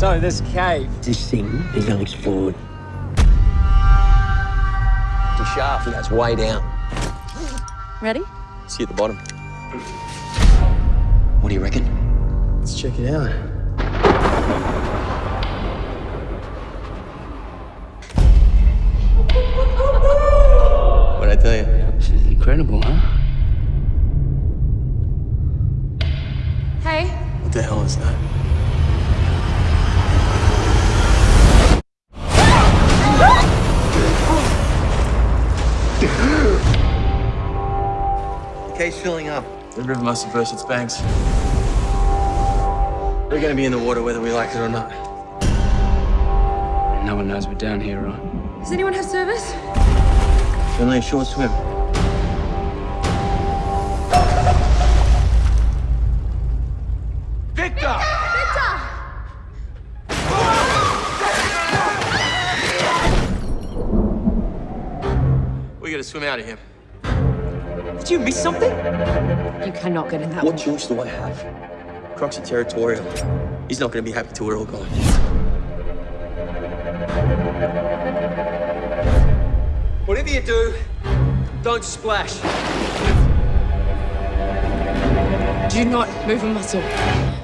So, this cave. This thing is unexplored. The shaft goes way down. Ready? See at the bottom. What do you reckon? Let's check it out. What'd I tell you? This is incredible, huh? Hey. What the hell is that? The cave's filling up. The river must have burst its banks. We're gonna be in the water whether we like it or not. No one knows we're down here, right? Does anyone have service? It's only a short swim. We gotta swim out of here. Did you miss something? You cannot get in that What choice do I have? Croc's are territorial. He's not gonna be happy till we're all gone. Whatever you do, don't splash. Do not move a muscle.